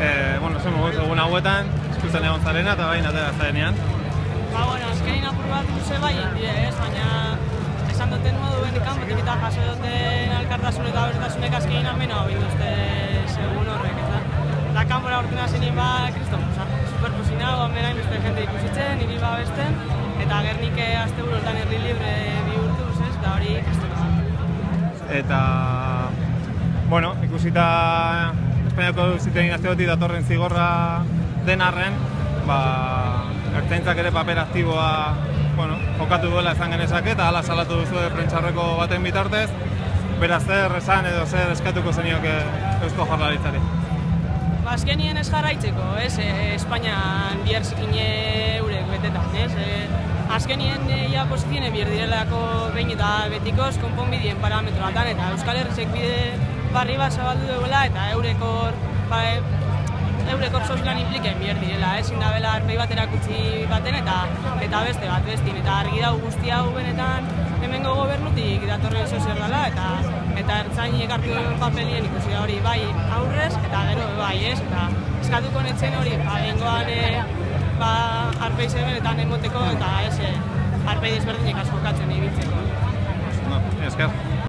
E, bueno, zen mogu egun hauetan, eskutzen egon zarena eta bain atera zarenean. Ba, bueno, azkenin apur bat luze bai indie, ez? Baina esan duten modu bendikan, batik eta jaso duten alkartasun eta bertasunek azkenin ameno hau induzte segun horrek, eta da kanbora urtena zenien ba, kriston, oza, superposin hau, amena beste jende ikusitzen, niri ba besten, eta gernik azte burutan herri libre bihurtuz, ez? Da hori kriston. Eta, bueno, ikusita Espainiako zitein azteotik datorren zigorra den arren, ba, ertzaintzak ere paper aktiboa bueno, jokatu duela esan genezake eta hala salatu duzu prentxarreko baten bitartez, beraz zer esan edo zer eskatuko zenioke eusko jarlaritzari. Ba, azkenien ez jarraitzeko, ez, e, Espainian bihar zikine eurek betetan, ez, e, azkenien e, ia pozizione bihar direlako behin eta betikoz konponbidien parametroatan eta Euskal Herrizek bide barri bat zabaldu duela eta eurekor, ba, eurekor sozilan impliken bihar direla, ezin da bela arpei bat erakutsi baten eta eta beste bat bestin, eta argi dau guzti hau benetan hemengo gobernutik datorren sozial dela eta eta ertzain ekartu duen papelien ikusi hori bai aurrez eta gero bai ez eta eskatuko netzen hori ba, bengoan e, ba, arpei zebenetan emoteko eta ez e, arpei desberdinek askokatzen ibiltzeko. No, esker.